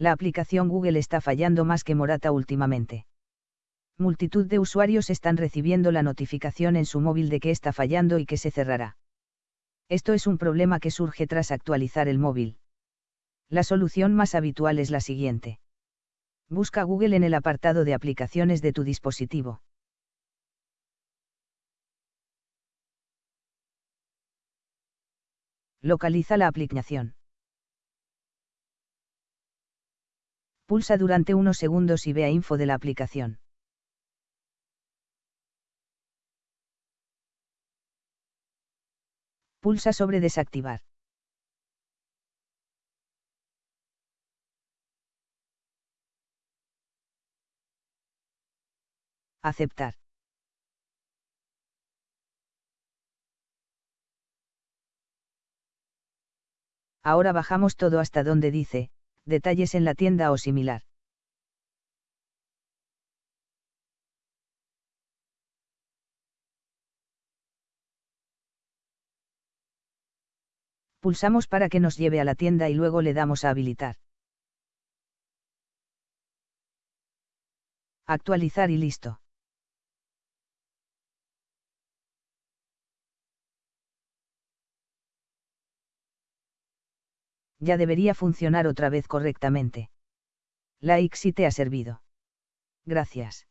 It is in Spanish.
La aplicación Google está fallando más que Morata últimamente. Multitud de usuarios están recibiendo la notificación en su móvil de que está fallando y que se cerrará. Esto es un problema que surge tras actualizar el móvil. La solución más habitual es la siguiente. Busca Google en el apartado de aplicaciones de tu dispositivo. Localiza la aplicación. Pulsa durante unos segundos y vea info de la aplicación. Pulsa sobre desactivar. Aceptar. Ahora bajamos todo hasta donde dice, detalles en la tienda o similar. Pulsamos para que nos lleve a la tienda y luego le damos a habilitar. Actualizar y listo. Ya debería funcionar otra vez correctamente. Like si te ha servido. Gracias.